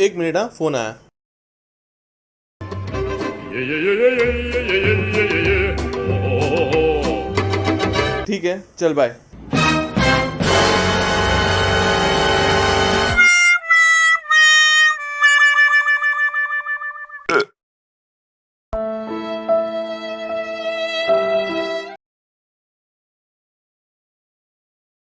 एक मिनट हाँ फ़ोन आया ठीक है चल बाय